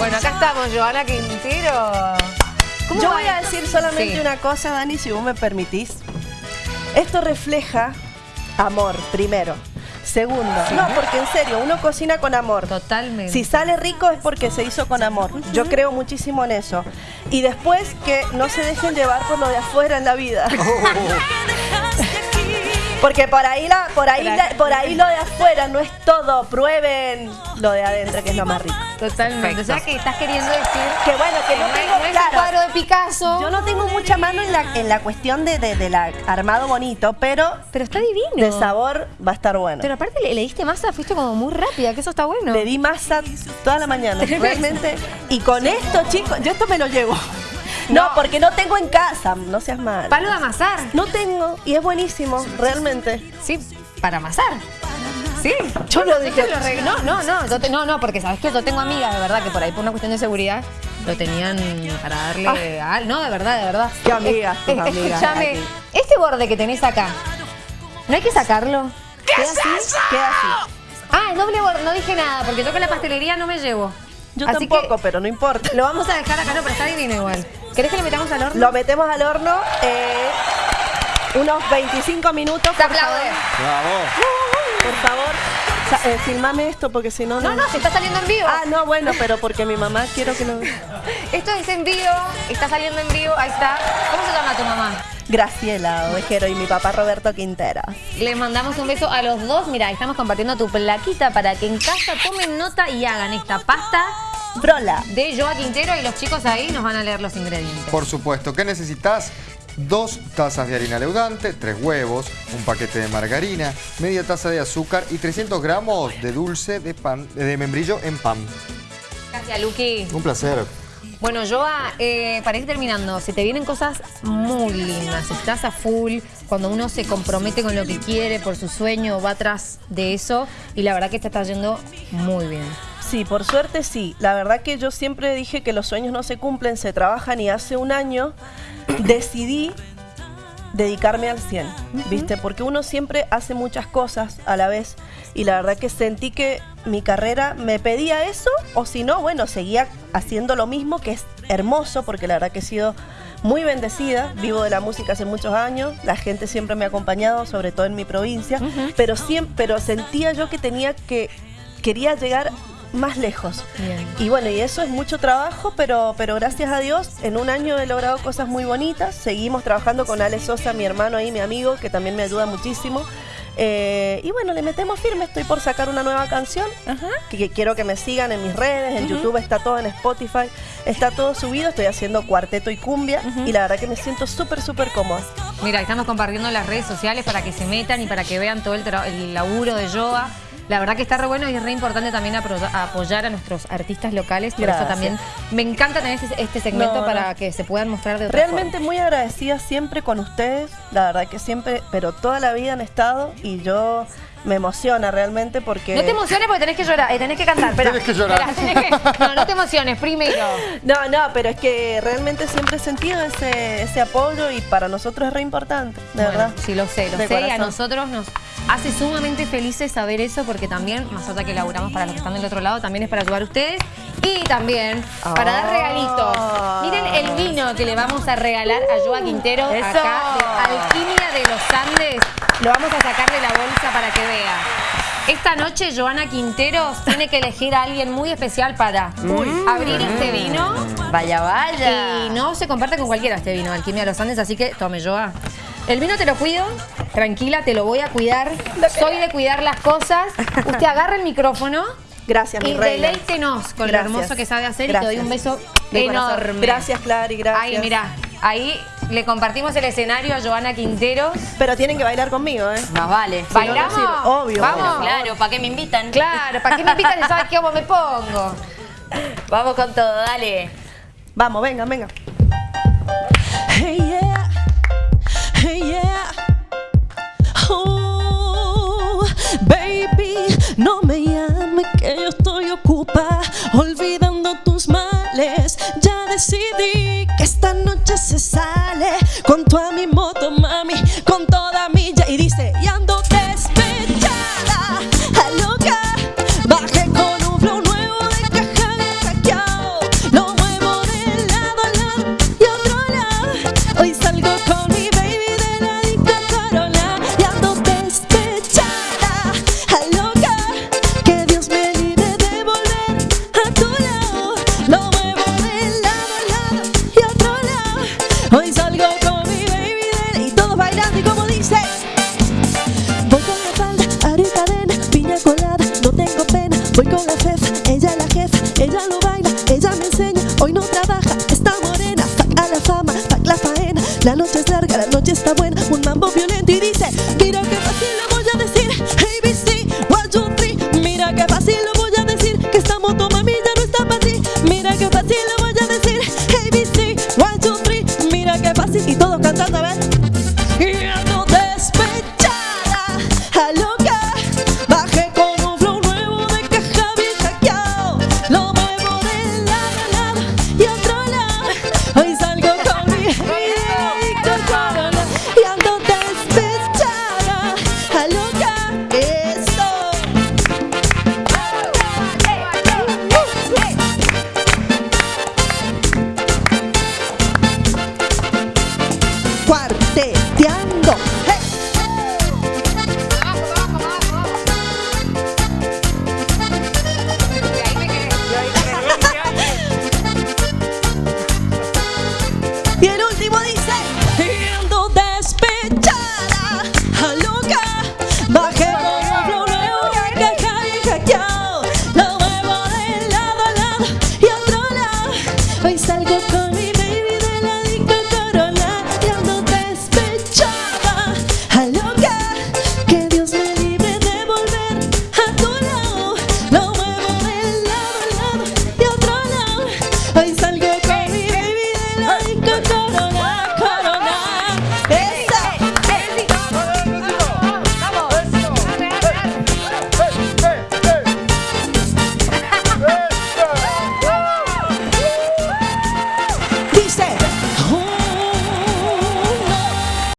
Bueno, acá estamos, Joana Quintero. ¿Cómo Yo va voy a decir solamente Sí. una cosa, Dani, si vos me permitís. Esto refleja amor, primero. Segundo, no, porque en serio, uno cocina con amor. Totalmente. Si sale rico es porque se hizo con amor. Yo creo muchísimo en eso. Y después que no se dejen llevar por lo de afuera en la vida. Porque por ahí la, por ahí la- por ahí lo de afuera no es todo. Prueben lo de adentro, que es lo más rico. Totalmente. O sea que estás queriendo decir Que bueno, que no tengo no claro, un cuadro de Picasso, Yo no tengo mucha mano en la, en la cuestión de, de, de la armado bonito, pero pero está divino. de sabor va a estar bueno. Pero aparte le, le diste masa, fuiste como muy rápida, que eso está bueno. Le di masa toda la mañana, realmente. Y con esto, chicos, yo esto me lo llevo. No, porque no tengo en casa, no seas mal. Palo de amasar. No tengo, y es buenísimo, realmente. Sí, para amasar. Sí. Yo lo dije. No, no, no, yo te- no, no, porque sabes que yo tengo amigas, de verdad, que por ahí por una cuestión de seguridad lo tenían para darle al- No, de verdad, de verdad. Qué amigas, tus amigas, Escúchame, este borde que tenés acá, ¿no hay que sacarlo? ¿Qué es así? Queda así. Ah, el doble borde, no dije nada, porque yo con la pastelería no me llevo. Yo Así tampoco, que pero no importa. lo vamos a dejar acá, no, pero está divino igual. ¿Querés que le metamos al horno? Lo metemos al horno eh, unos 25 minutos. Te por favor. Bravo. Por favor, sa- eh, filmame esto porque si no, No, no, se está saliendo en vivo. Ah, no, bueno, pero porque mi mamá quiero que lo vea. Esto es en vivo, está saliendo en vivo, ahí está. ¿Cómo se llama tu mamá? Graciela Ovejero y mi papá Roberto Quintero. Les mandamos un beso a los dos. Mira, estamos compartiendo tu plaquita para que en casa tomen nota y hagan esta pasta Brola. de Joa Quintero y los chicos ahí nos van a leer los ingredientes. Por supuesto, ¿qué necesitas? Dos tazas de harina leudante, tres huevos, un paquete de margarina, media taza de azúcar y 300 gramos de dulce de pan de membrillo en pan. Gracias, Luqui. Un placer. Bueno, Joa, eh, para ir terminando, se te vienen cosas muy lindas. Estás a full, cuando uno se compromete con lo que quiere, por su sueño, va atrás de eso. Y la verdad que te está yendo muy bien. Sí, por suerte sí. La verdad que yo siempre dije que los sueños no se cumplen, se trabajan y hace un año decidí dedicarme al 100, ¿viste? Porque uno siempre hace muchas cosas a la vez y la verdad que sentí que mi carrera me pedía eso o si no, bueno, seguía haciendo lo mismo que es hermoso porque la verdad que he sido muy bendecida, vivo de la música hace muchos años, la gente siempre me ha acompañado, sobre todo en mi provincia, pero siempre pero sentía yo que tenía que quería llegar más lejos. Bien. Y bueno, y eso es mucho trabajo, pero, pero gracias a Dios, en un año he logrado cosas muy bonitas. Seguimos trabajando con Ale Sosa, mi hermano ahí, mi amigo, que también me ayuda muchísimo. Eh, y bueno, le metemos firme. Estoy por sacar una nueva canción. Que, que quiero que me sigan en mis redes. En YouTube está todo, en Spotify. Está todo subido. Estoy haciendo cuarteto y cumbia. Y la verdad que me siento súper, súper cómoda. Mira, estamos compartiendo las redes sociales para que se metan y para que vean todo el, el laburo de Joa. La verdad que está re bueno y es re importante también apoyar a nuestros artistas locales. Por Gracias. eso también me encanta tener este, este segmento No, no. para que se puedan mostrar de otra Realmente muy agradecida siempre con ustedes, la verdad que siempre, pero toda la vida han estado y yo me emociona realmente porque... No te emociones porque tenés que llorar, eh, tenés que cantar. espera. Tenés que llorar. Espera, tenés que- no, no te emociones, primero. No, no, pero es que realmente siempre he sentido ese, ese apoyo y para nosotros es re importante, de Bueno, verdad. Sí, lo sé, lo De sé. Y a nosotros nos hace sumamente felices saber eso porque también, más allá que laburamos para los que están del otro lado, también es para ayudar a ustedes y también para dar Ah. regalitos. Miren el vino que le vamos a regalar a Joa Quintero Eso. acá de Alquimia de los Andes. Lo vamos a sacar de la bolsa para que vea. Esta noche Joana Quinteros tiene que elegir a alguien muy especial para abrir este vino. Vaya, vaya. Y no se comparte con cualquiera este vino, Alquimia de los Andes, así que tome, Joa. El vino te lo cuido, tranquila, te lo voy a cuidar. Soy de cuidar las cosas. Usted agarra el micrófono Gracias, mi y reina. deleítenos con Gracias. lo hermoso que sabe hacer y te doy un beso De corazón. enorme. Gracias, Clary, gracias. Ahí, mira, ahí le compartimos el escenario a Joana Quintero. Pero tienen que bailar conmigo, ¿eh? Más vale. Si no, no ¿Bailamos? sirve. Obvio. Vamos. Claro, ¿para qué me invitan? Claro, ¿para qué me invitan y sabes cómo me pongo? Vamos con todo, dale. Vamos, venga, venga. Que yo estoy ocupada olvidando tus males. Ya decidí que esta noche se sale con toda mi no trabaja, está morena, saca la fama, saca la faena, la noche es larga, la noche está buena, un mamá